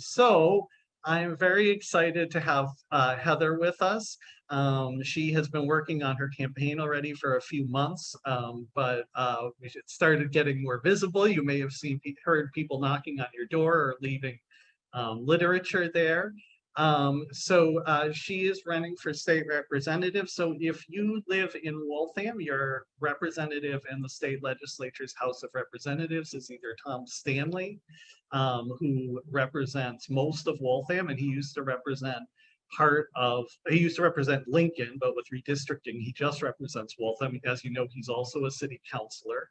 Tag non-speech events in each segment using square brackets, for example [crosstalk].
so I am very excited to have uh, Heather with us. Um, she has been working on her campaign already for a few months, um, but uh, it started getting more visible. You may have seen, heard people knocking on your door or leaving um, literature there. Um, so uh, she is running for state representative. So if you live in Waltham, your representative in the state legislature's House of Representatives is either Tom Stanley, um, who represents most of Waltham, and he used to represent part of, he used to represent Lincoln, but with redistricting, he just represents Waltham. As you know, he's also a city councilor.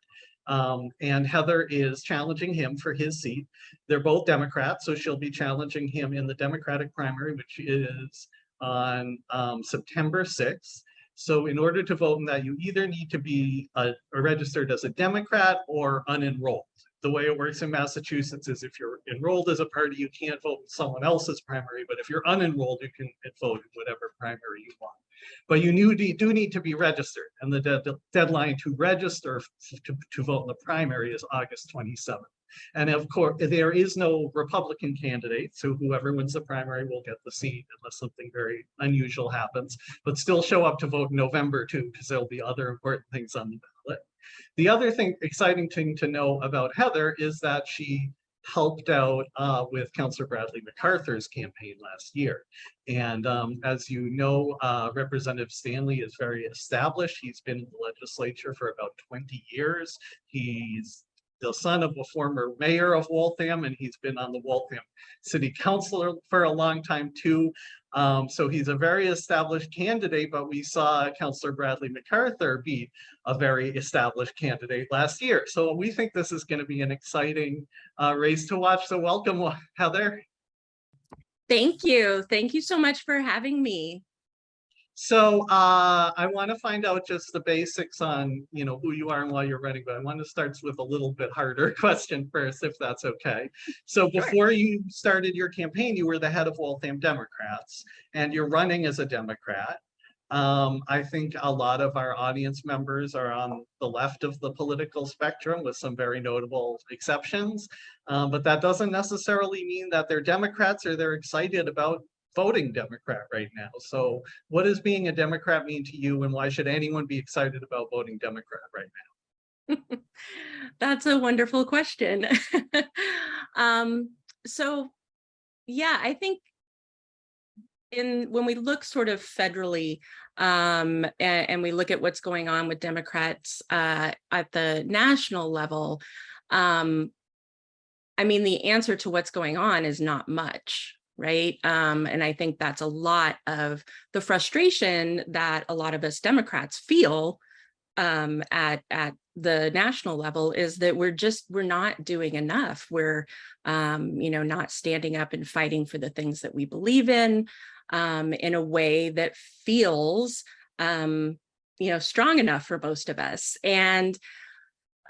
Um, and Heather is challenging him for his seat. They're both Democrats, so she'll be challenging him in the Democratic primary, which is on um, September 6th. So in order to vote in that, you either need to be uh, registered as a Democrat or unenrolled the way it works in Massachusetts is if you're enrolled as a party, you can't vote in someone else's primary, but if you're unenrolled, you can vote in whatever primary you want. But you do, need to be registered, and the de deadline to register to, to vote in the primary is August 27th. And of course, there is no Republican candidate, so whoever wins the primary will get the seat unless something very unusual happens, but still show up to vote in November too, because there'll be other important things on the ballot. The other thing, exciting thing to know about Heather is that she helped out uh, with Councillor Bradley MacArthur's campaign last year. And um, as you know, uh, Representative Stanley is very established. He's been in the legislature for about 20 years. He's the son of a former mayor of Waltham, and he's been on the Waltham City Council for a long time too. Um, so he's a very established candidate, but we saw Councillor Bradley MacArthur be a very established candidate last year. So we think this is going to be an exciting uh, race to watch. So welcome, Heather. Thank you. Thank you so much for having me. So uh, I want to find out just the basics on, you know, who you are and why you're running, but I want to start with a little bit harder [laughs] question first, if that's okay. So before you started your campaign, you were the head of Waltham Democrats, and you're running as a Democrat. Um, I think a lot of our audience members are on the left of the political spectrum with some very notable exceptions, um, but that doesn't necessarily mean that they're Democrats or they're excited about voting Democrat right now. So what does being a Democrat mean to you and why should anyone be excited about voting Democrat right now? [laughs] That's a wonderful question. [laughs] um, so yeah, I think in when we look sort of federally um, and, and, we look at what's going on with Democrats uh, at the national level, um, I mean, the answer to what's going on is not much, right? Um, and I think that's a lot of the frustration that a lot of us Democrats feel um, at, at the national level is that we're just, we're not doing enough. We're, um, you know, not standing up and fighting for the things that we believe in um, in a way that feels, um, you know, strong enough for most of us. And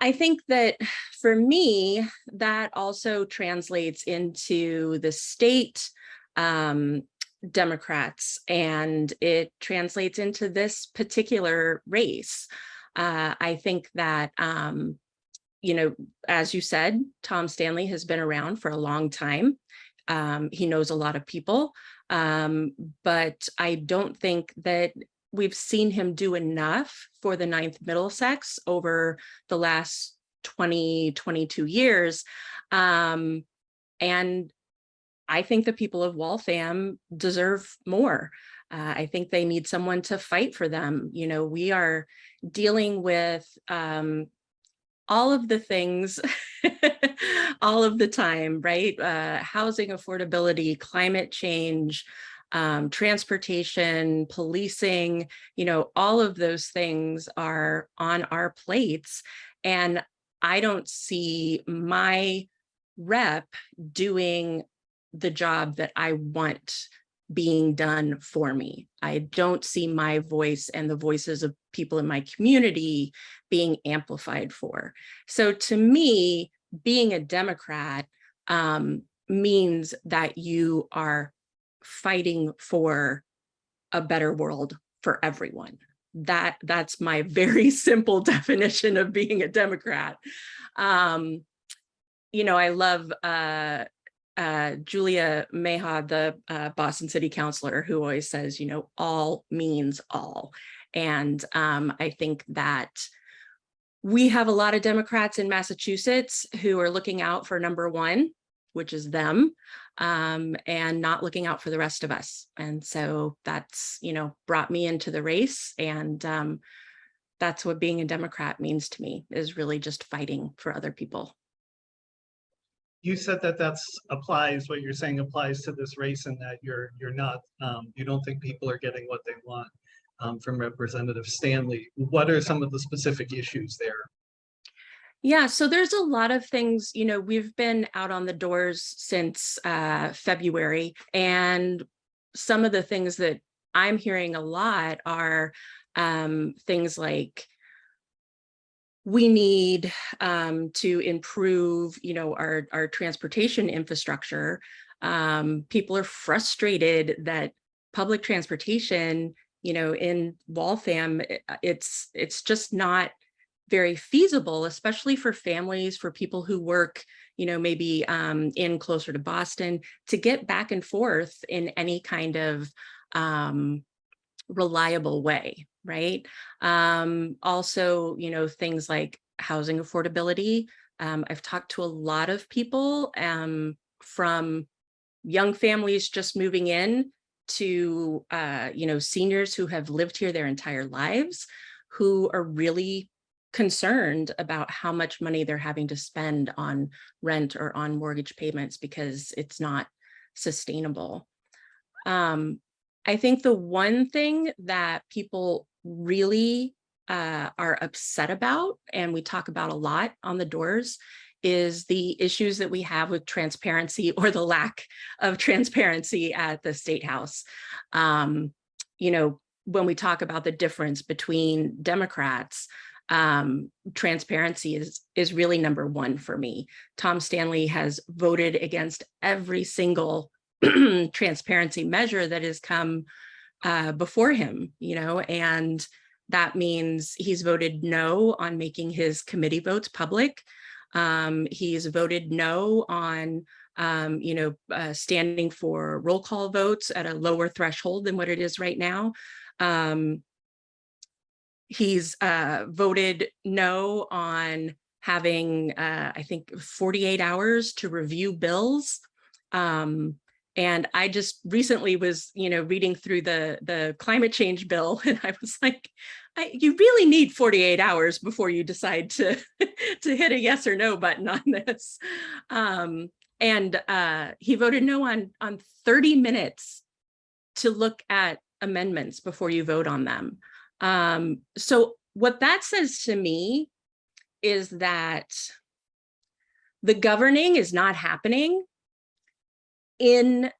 I think that for me, that also translates into the state um, Democrats and it translates into this particular race. Uh, I think that, um, you know, as you said, Tom Stanley has been around for a long time. Um, he knows a lot of people, um, but I don't think that we've seen him do enough for the Ninth Middlesex over the last 20, 22 years. Um, and I think the people of Waltham deserve more. Uh, I think they need someone to fight for them. You know, we are dealing with um, all of the things [laughs] all of the time, right? Uh, housing affordability, climate change, um, transportation, policing, you know, all of those things are on our plates. And I don't see my rep doing the job that I want being done for me. I don't see my voice and the voices of people in my community being amplified for. So to me, being a Democrat um, means that you are fighting for a better world for everyone. That That's my [laughs] very simple definition of being a Democrat. Um, you know, I love uh, uh, Julia Mejia, the uh, Boston City Councilor, who always says, you know, all means all. And um, I think that we have a lot of Democrats in Massachusetts who are looking out for number one, which is them, um, and not looking out for the rest of us. And so that's, you know, brought me into the race. And um, that's what being a Democrat means to me, is really just fighting for other people. You said that that's applies, what you're saying applies to this race and that you're, you're not, um, you don't think people are getting what they want um, from Representative Stanley. What are some of the specific issues there? Yeah, so there's a lot of things, you know, we've been out on the doors since uh, February and some of the things that I'm hearing a lot are um, things like we need um, to improve, you know, our, our transportation infrastructure. Um, people are frustrated that public transportation, you know, in Waltham, it's, it's just not very feasible, especially for families, for people who work, you know, maybe um, in closer to Boston, to get back and forth in any kind of um, reliable way, right? Um, also, you know, things like housing affordability. Um, I've talked to a lot of people um, from young families just moving in to, uh, you know, seniors who have lived here their entire lives, who are really concerned about how much money they're having to spend on rent or on mortgage payments because it's not sustainable. Um, I think the one thing that people really uh, are upset about, and we talk about a lot on the doors, is the issues that we have with transparency [laughs] or the lack of transparency at the State House. Um, you know, when we talk about the difference between Democrats, um, transparency is, is really number one for me. Tom Stanley has voted against every single [clears throat] transparency measure that has come uh, before him, you know, and that means he's voted no on making his committee votes public. Um, he's voted no on, um, you know, uh, standing for roll call votes at a lower threshold than what it is right now. Um, he's uh, voted no on having, uh, I think, 48 hours to review bills. Um, and I just recently was, you know, reading through the the climate change bill, [laughs] and I was like, I, you really need 48 hours before you decide to [laughs] to hit a yes or no button on this. Um, and uh, he voted no on on 30 minutes to look at amendments before you vote on them. Um, so what that says to me is that the governing is not happening in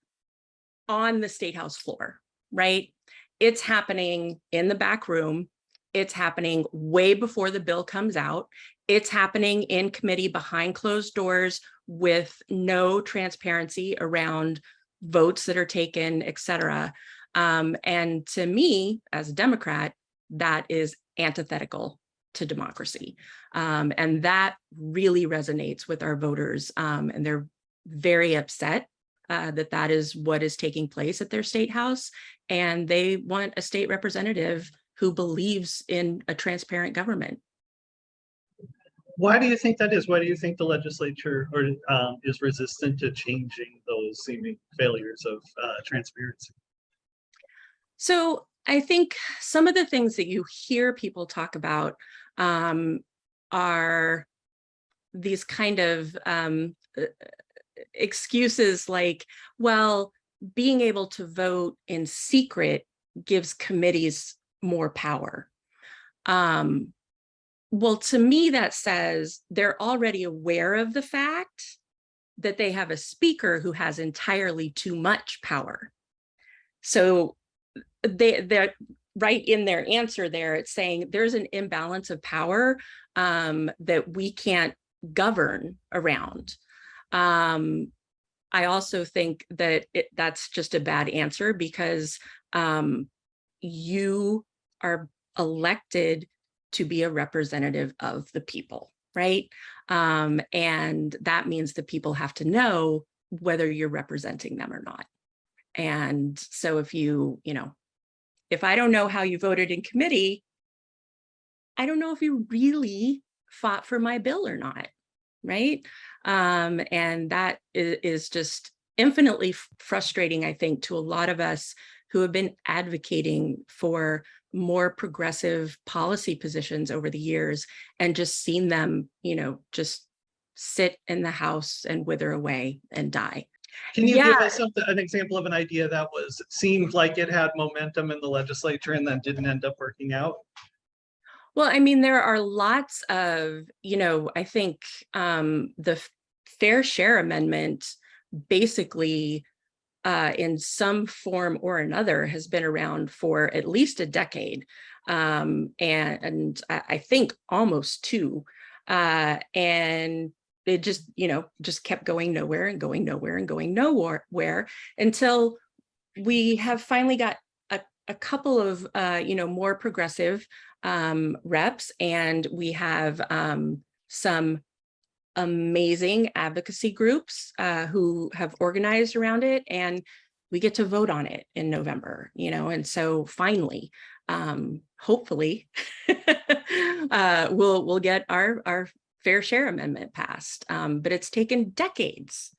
on the state house floor, right? It's happening in the back room. It's happening way before the bill comes out. It's happening in committee behind closed doors with no transparency around votes that are taken, et cetera. Um, and to me, as a Democrat, that is antithetical to democracy. Um, and that really resonates with our voters um, and they're very upset uh, that that is what is taking place at their state house. And they want a state representative who believes in a transparent government. Why do you think that is? Why do you think the legislature or um, is resistant to changing those seeming failures of uh, transparency? So I think some of the things that you hear people talk about um, are these kind of um, uh, excuses like, well, being able to vote in secret gives committees more power. Um, well, to me, that says they're already aware of the fact that they have a speaker who has entirely too much power. So they, they're right in their answer there, it's saying there's an imbalance of power um, that we can't govern around. Um, I also think that it, that's just a bad answer because um, you are elected to be a representative of the people, right? Um, and that means the people have to know whether you're representing them or not. And so if you, you know, if I don't know how you voted in committee, I don't know if you really fought for my bill or not, right? Um, and that is, is just infinitely frustrating, I think, to a lot of us who have been advocating for more progressive policy positions over the years and just seen them, you know, just sit in the house and wither away and die. Can you give us an example of an idea that was, seemed like it had momentum in the legislature and then didn't end up working out? Well, I mean, there are lots of, you know, I think um, the Fair Share Amendment basically uh, in some form or another has been around for at least a decade. Um, and, and I, think almost two. Uh, and it just, you know, just kept going nowhere and going nowhere and going nowhere where until we have finally got a, couple of, uh, you know, more progressive um, reps and we have um, some amazing advocacy groups uh, who have organized around it and we get to vote on it in November, you know, and so finally, um, hopefully, [laughs] uh, we'll we'll get our our fair share amendment passed. Um, but it's taken decades.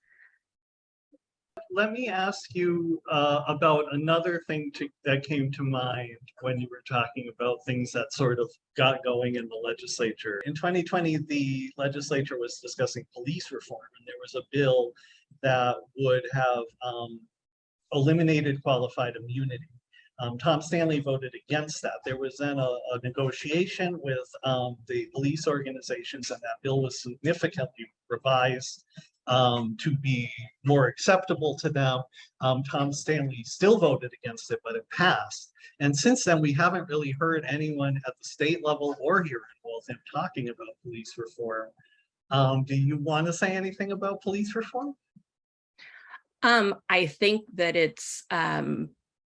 Let me ask you uh, about another thing to, that came to mind when you were talking about things that sort of got going in the legislature. In 2020, the legislature was discussing police reform, and there was a bill that would have um, eliminated qualified immunity. Um, Tom Stanley voted against that. There was then a, a negotiation with um, the police organizations, and that bill was significantly revised um, to be more acceptable to them. Um, Tom Stanley still voted against it, but it passed. And since then, we haven't really heard anyone at the state level or here in Waltham talking about police reform. Um, do you want to say anything about police reform? Um, I think that it's um,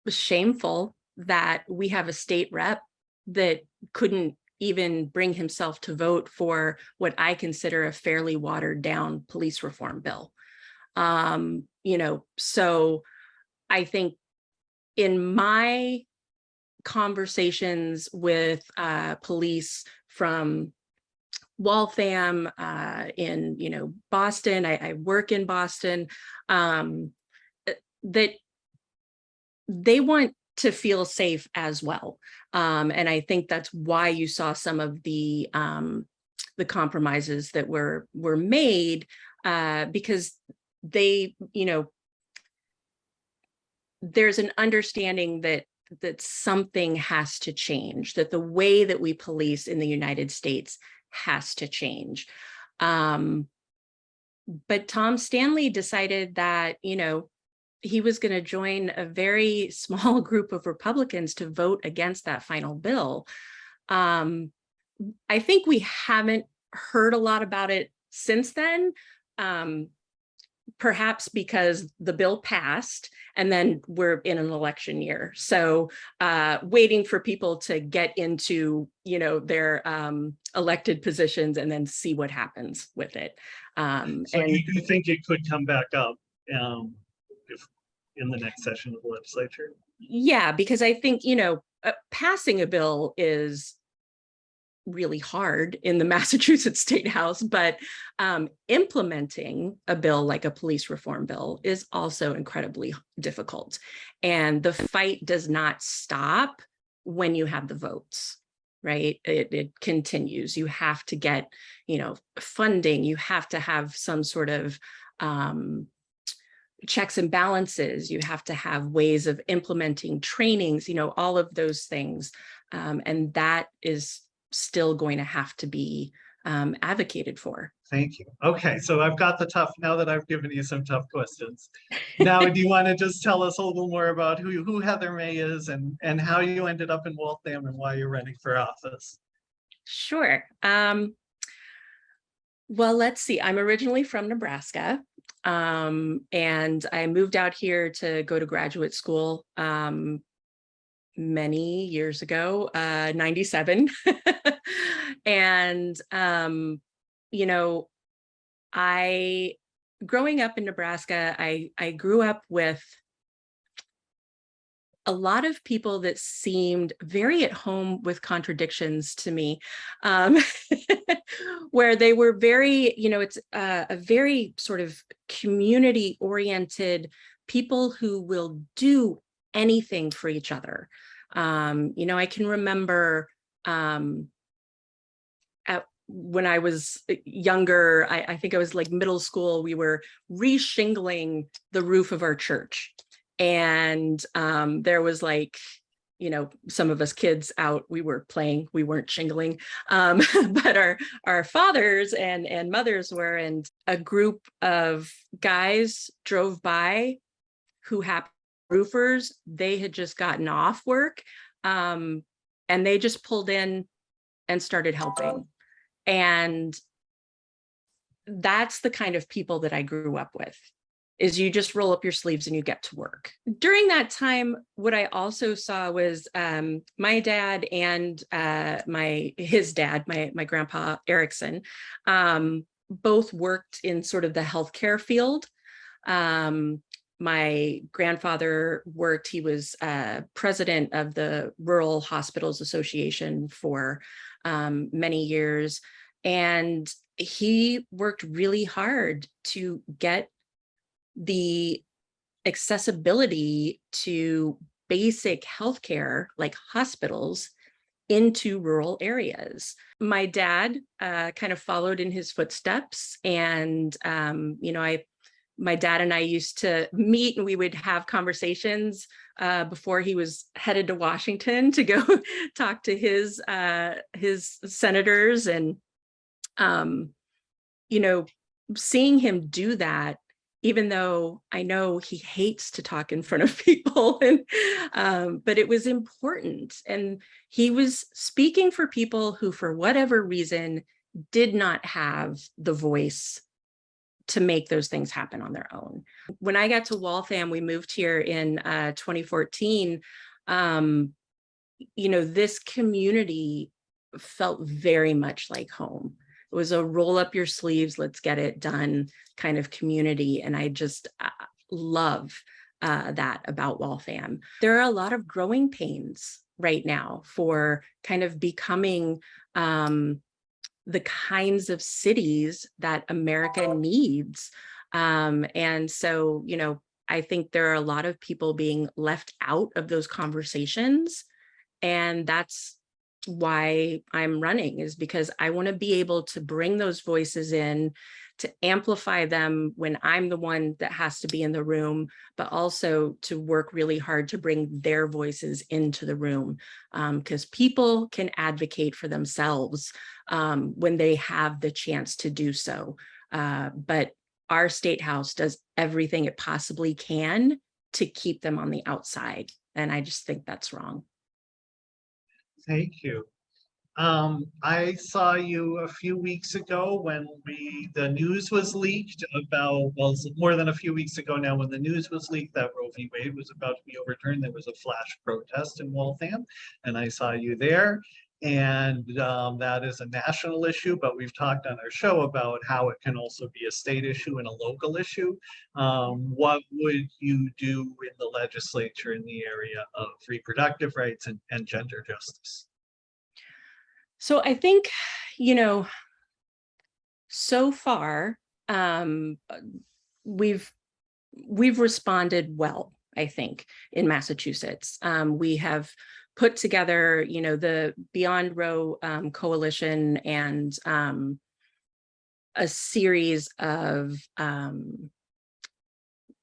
shameful that we have a state rep that couldn't even bring himself to vote for what I consider a fairly watered down police reform bill. Um, you know, so I think in my conversations with uh, police from Waltham, uh, in you know Boston. I, I work in Boston. Um, that they want to feel safe as well, um, and I think that's why you saw some of the um, the compromises that were were made uh, because they, you know, there's an understanding that that something has to change, that the way that we police in the United States has to change. Um, but Tom Stanley decided that, you know, he was going to join a very small [laughs] group of Republicans to vote against that final bill. Um, I think we haven't heard a lot about it since then. Um, perhaps because the bill passed and then we're in an election year. So uh, waiting for people to get into, you know, their um, elected positions and then see what happens with it. Um, So and you do think it could come back up um, if, in the next session of the legislature? yeah, because I think, you know, uh, passing a bill is really hard in the [laughs] Massachusetts State House, but um, implementing a bill like a police reform bill is also incredibly difficult. And the fight does not stop when you have the votes, right? It, it continues. You have to get, you know, funding. You have to have some sort of um, checks and balances. You have to have ways of implementing trainings, you know, all of those things. Um, and that is still going to have to be um, advocated for. Thank you. Okay, so I've got the tough, now that I've given you some tough questions. Now, do you [laughs] want to just tell us a little more about who, who Heather May is and, and how you ended up in Waltham and why you're running for office? Sure. Um, well, let's see. I'm originally from Nebraska, um, and I moved out here to go to graduate school um, many years ago, uh, 97. [laughs] and, um, you know, I growing up in Nebraska, I, I grew up with a lot of people that seemed very at home with contradictions to me, um, [laughs] where they were very, you know, it's a, a very sort of community oriented people who will do anything for each other. Um, you know, I can remember um, at when I was younger, I, I think I was like middle school, we were re-shingling the roof of our church. And um, there was like, you know, some of us kids out, we were playing, we weren't shingling, um, [laughs] but our, our fathers and, and mothers were, and a group of guys drove by who happened roofers, they had just gotten off work um, and they just pulled in and started helping. And that's the kind of people that I grew up with is you just roll up your sleeves and you get to work. During that time, what I also saw was um, my dad and uh, my his dad, my, my grandpa Erickson, um, both worked in sort of the healthcare field. Um, my grandfather worked, he was uh, president of the Rural Hospitals Association for um, many years. And he worked really hard to get the accessibility to basic healthcare like hospitals into rural areas. My dad uh, kind of followed in his footsteps and, um, you know, I my dad and I used to meet and we would have conversations uh, before he was headed to Washington to go [laughs] talk to his uh, his senators and um, you know seeing him do that even though I know he hates to talk in front of [laughs] people and um, but it was important and he was speaking for people who for whatever reason did not have the voice to make those things happen on their own. When I got to Waltham, we moved here in uh, 2014. Um, you know, this community felt very much like home. It was a roll up your sleeves, let's get it done kind of community. And I just uh, love uh, that about Waltham. There are a lot of growing pains right now for kind of becoming um, the kinds of cities that America needs. Um, and so, you know, I think there are a lot of people being left out of those conversations. And that's why I'm running is because I want to be able to bring those voices in to amplify them when I'm the one that has to be in the room, but also to work really hard to bring their voices into the room because um, people can advocate for themselves um, when they have the chance to do so. Uh, but our state house does everything it possibly can to keep them on the outside. And I just think that's wrong. Thank you. Um, I saw you a few weeks ago when we, the news was leaked about, well, more than a few weeks ago now, when the news was leaked that Roe v. Wade was about to be overturned, there was a flash protest in Waltham, and I saw you there. And um, that is a national issue, but we've talked on our show about how it can also be a state issue and a local issue. Um, what would you do in the legislature in the area of reproductive rights and, and gender justice? So I think, you know, so far, um, we've we've responded well, I think, in Massachusetts. Um, we have put together, you know, the Beyond Roe um, coalition and um, a series of um,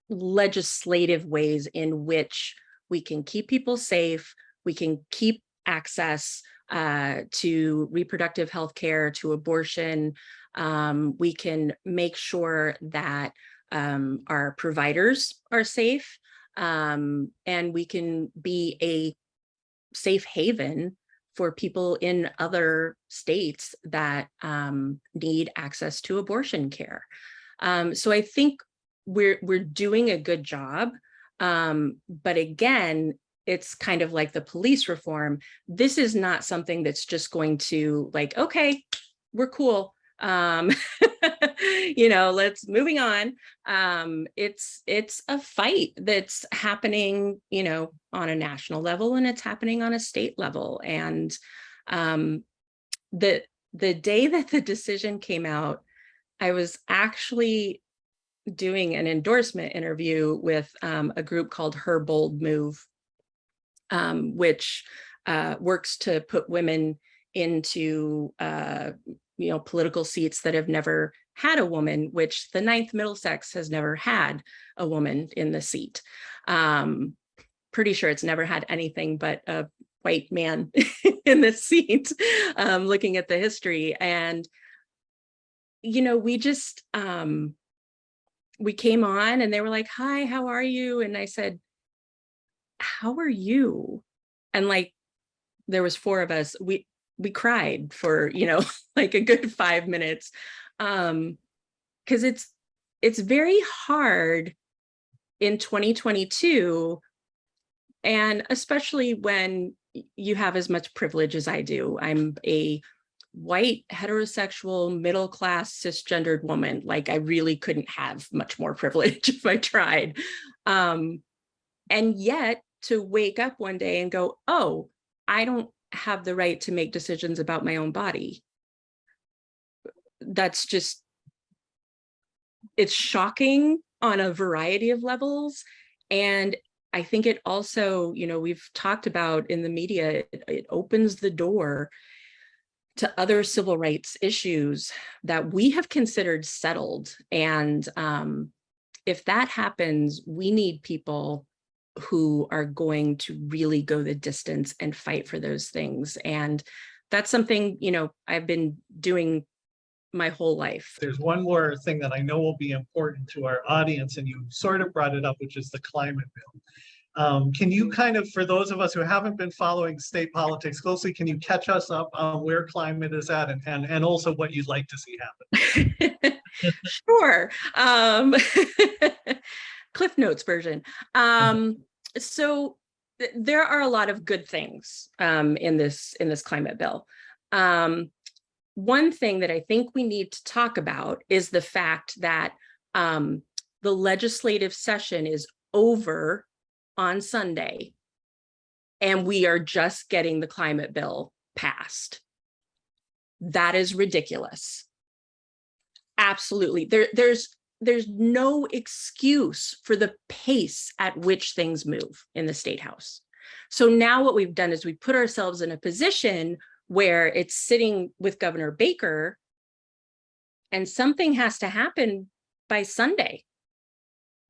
legislative ways in which we can keep people safe, we can keep access uh, to reproductive health care, to abortion. Um, we can make sure that um, our providers are safe um, and we can be a safe haven for people in other states that um, need access to abortion care. Um, so I think we're we're doing a good job. Um, but again, it's kind of like the police reform. This is not something that's just going to like, okay, we're cool. Um, [laughs] you know, let's moving on. Um, it's it's a fight that's happening, you know, on a national level and it's happening on a state level. And um, the the day [laughs] that the decision came out, I was actually doing an endorsement interview with um, a group called Her Bold Move, um, which uh, works to put women into uh, you know political seats that have never had a woman, which the ninth Middlesex has never had a woman in the seat. Um, pretty sure it's never had anything but a white man [laughs] in the seat, um, looking at the history. And, you know, we just, um, we came on and they were like, hi, how are you? And I said, how are you? And like, there was four of us, we, we cried for, you know, [laughs] like a good five minutes. Um, cause it's, it's very hard in 2022 and especially when you have as much privilege as I do. I'm a white, heterosexual, middle-class, cisgendered woman. Like I really couldn't have much more privilege [laughs] if I tried. Um, and yet to wake up one day and go, oh, I don't have the right to make decisions about my own body. That's just, it's shocking on a variety of levels. And I think it also, you know, we've talked about in the media, it, it opens the door to other civil rights issues that we have considered settled. And um, if that happens, we need people who are going to really go the distance and fight for those things. And that's something, you know, I've been doing my whole life. There's one more thing that I know will be important to our audience, and you sort of brought it up, which is the climate bill. Um, can you kind of, for those of us who haven't been following state politics closely, can you catch us up on where climate is at and, and, and also what you'd like to see happen? [laughs] sure. Um, [laughs] Cliff Notes version. Um, so th there are a lot of good things um, in this in this climate bill. Um, one thing that I think we need to talk about is the fact that um, the legislative session is over on Sunday and we are just getting the climate bill passed. That is ridiculous. Absolutely. There, there's there's no excuse for the pace at which things move in the state house. So now what we've done is we put ourselves in a position where it's sitting with Governor Baker and something has to happen by Sunday.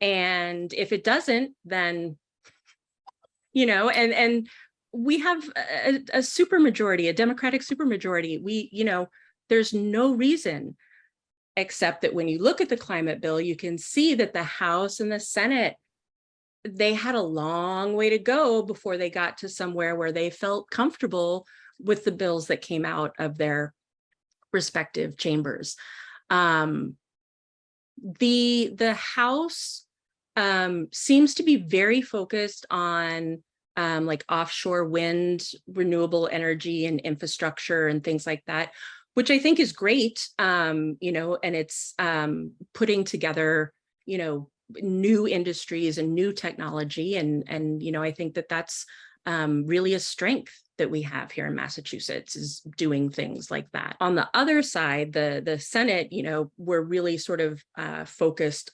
And if it doesn't, then you know, and and we have a, a super majority, a Democratic super majority. We, you know, there's no reason except that when you look at the climate bill, you can see that the House and the Senate, they had a long way to go before they got to somewhere where they felt comfortable with the bills that came out of their respective chambers. Um, the, the House um, seems to be very focused on um, like offshore wind, renewable energy and infrastructure and things like that, which I think is great, um, you know, and it's um, putting together, you know, new industries and new technology. And, and you know, I think that that's um, really a strength that we have here in Massachusetts is doing things like that. On the other side, the, the Senate, you know, we're really sort of uh, focused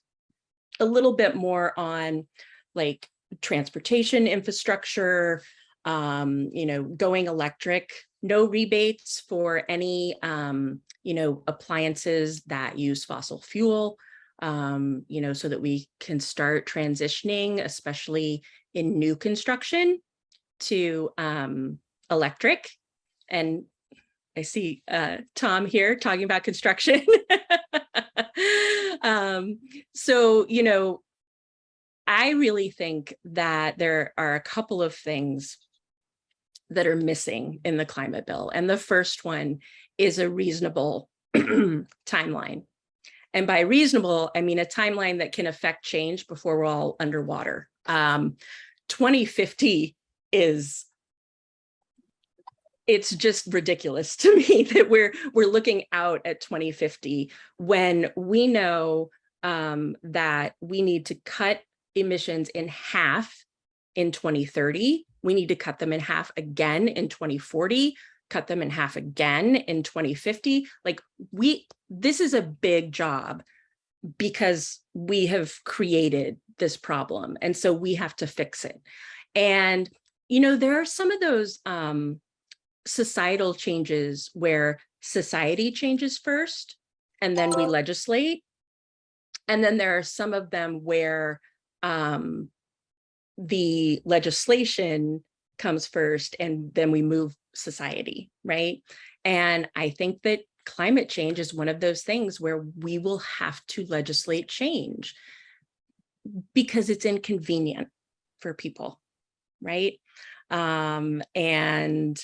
a little bit more on like transportation infrastructure, um, you know, going electric, no rebates for any, um, you know, appliances that use fossil fuel, um, you know, so that we can start transitioning, especially in new construction to um, electric. And I see uh, Tom here talking about construction. [laughs] um, so, you know, I really think that there are a couple of things that are missing in the climate bill. And the first one is a reasonable [clears throat] timeline. And by reasonable, I mean a timeline that can affect change before we're all underwater. Um, 2050 is it's just ridiculous [laughs] to me that we're we're looking out at 2050 when we know um, that we need to cut emissions in half in 2030. We need to cut them in half again in 2040, cut them in half again in 2050. Like we, this is a big job because we have created this problem. And so we have to fix it. And, you know, there are some of those um, societal changes where society changes first and then we legislate. And then there are some of them where um, the legislation comes first and then we move society, right? And I think that climate change is one of those things where we will have to legislate change because it's inconvenient for people, right? Um, and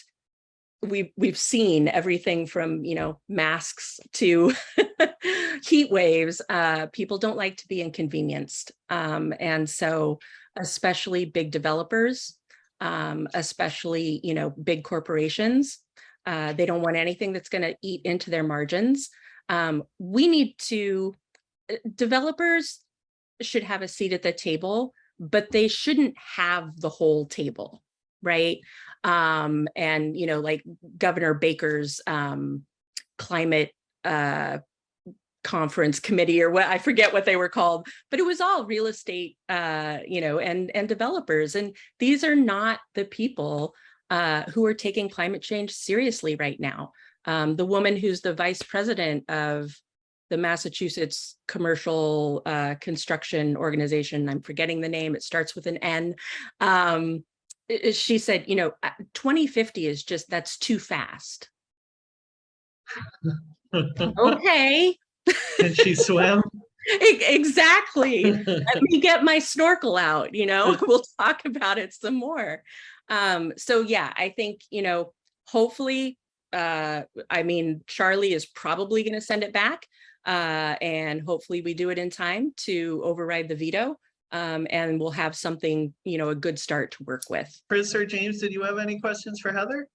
we've we've seen everything from you know masks to [laughs] heat waves uh people don't like to be inconvenienced um and so especially big developers um especially you know big corporations uh they don't want anything that's going to eat into their margins. Um we need to uh, developers should have a seat at the table but they shouldn't have the whole table right um, and, you know, like Governor Baker's um, climate uh, conference committee or what I forget what they were called, but it was all real estate, uh, you know, and and developers. And these are not the people uh, who are taking climate change seriously right now. Um, the woman who's the vice president of the Massachusetts Commercial uh, Construction Organization, I'm forgetting the name, it starts with an N, um, she said, you know, uh, 2050 is just, that's too fast. [laughs] okay. Can she swim? [laughs] exactly. Let [laughs] me get my snorkel out, you know, we'll talk about it some more. Um, so yeah, I think, you know, hopefully, uh, I mean, Charlie is probably going to send it back uh, and hopefully we do it in time to override the veto um, and we'll have something, you know, a good start to work with. Chris or James, did you have any questions for Heather?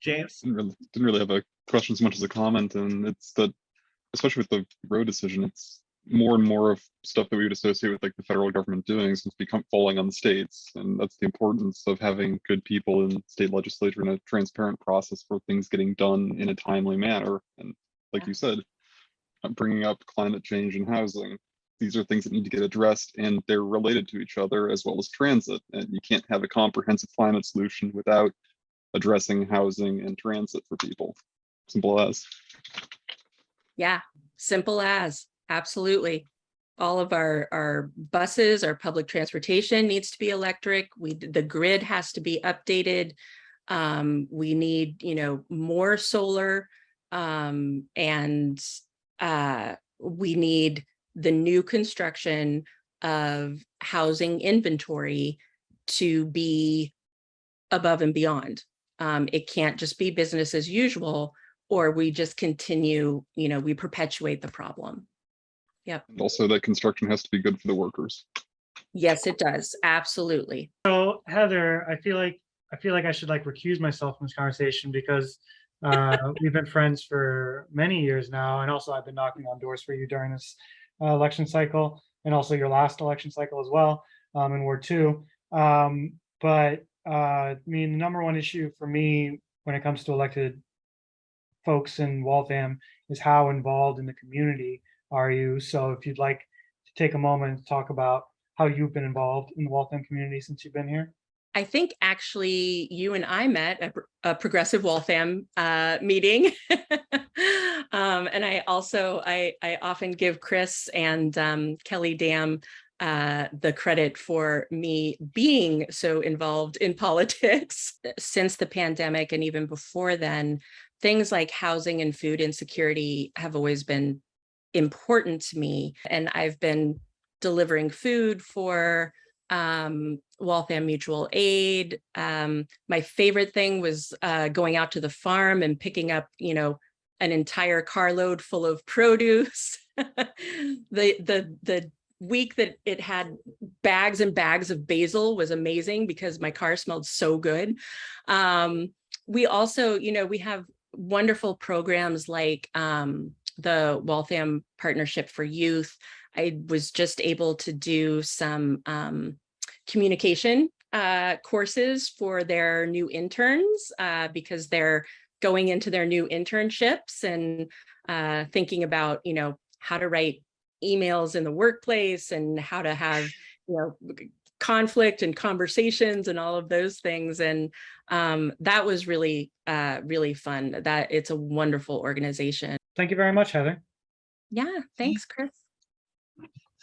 James? Didn't really, didn't really have a question as much as a comment, and it's that, especially with the Roe decision, it's more and more of stuff that we would associate with like the federal government doing since become falling on the states. And that's the importance of having good people in state legislature and a transparent process for things getting done in a timely manner. And like Yeah. you said, uh, bringing up climate change and housing, these are things that need to get addressed and they're related to each other as well as transit. And you can't have a comprehensive climate solution without addressing housing and transit for people. Simple as. Yeah, simple as, absolutely. All of our, our buses, our public transportation needs to be electric. We, the grid has to be updated. Um, we need, you know, more solar. Um, and uh, we need the new construction of housing inventory to be above and beyond. Um, it can't just be business as usual, or we just continue, you know, we perpetuate the problem. And also that construction has to be good for the workers. Yes, it does. Absolutely. So Heather, I feel like, I feel like I should like recuse myself from this conversation because uh, [laughs] we've been friends for many years now. And also I've been knocking on doors for you during this uh, election cycle and also your last election cycle as well um, in Ward two. Um, but uh, I mean, the number one issue for me when it comes to elected folks in Waltham is how involved in the community are you? So if you'd like to take a moment to talk about how you've been involved in the Waltham community since you've been here. I think actually you and I met at a Progressive Waltham uh, meeting. [laughs] um, and I also, I, I often give Chris and um, Kelly Dam uh, the credit for me being so involved in [laughs] politics since the pandemic and even before then, things like housing and food insecurity have always been important to me. And I've been delivering food for um, Waltham Mutual Aid. Um, my favorite thing was uh, going out to the farm and picking up, you know, an entire carload full of [laughs] produce. the the the week that it had bags and bags of basil was amazing because my car smelled so good. Um, we also, you know, we have wonderful programs like um, the Waltham Partnership for Youth. I was just able to do some um, communication uh, courses for their new interns uh, because they're going into their new internships and uh, thinking about, you know, how to write emails in the workplace and how to have, you know, conflict and conversations and all of those things. And um, that was really, uh, really fun. That it's a wonderful organization. Thank you very much, Heather. Yeah, thanks, Chris.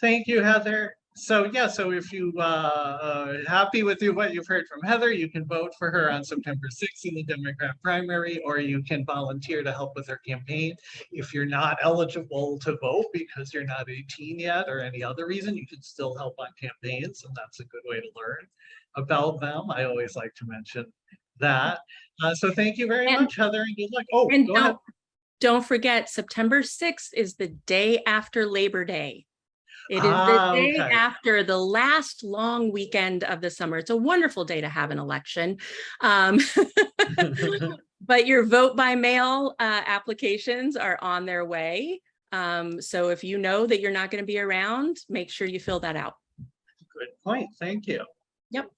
Thank you, Heather. So yeah, so if you uh, uh happy with you what you've heard from Heather, you can vote for her on September 6th in the Democrat primary, or you can volunteer to help with her campaign. If you're not eligible to vote because you're not 18 yet or any other reason, you can still help on campaigns, and that's a good way to learn about them. I always like to mention that. Uh, so thank you very And- much, Heather, and good luck. Oh, And go don't, don't forget, September 6th is the day after Labor Day. It is the Ah, day okay. after the last long weekend of the summer. It's a wonderful day to have an election. Um, [laughs] [laughs] But your vote by mail uh, applications are on their way. Um, So if you know that you're not going to be around, make sure you fill that out. Good point. Thank you. Yep.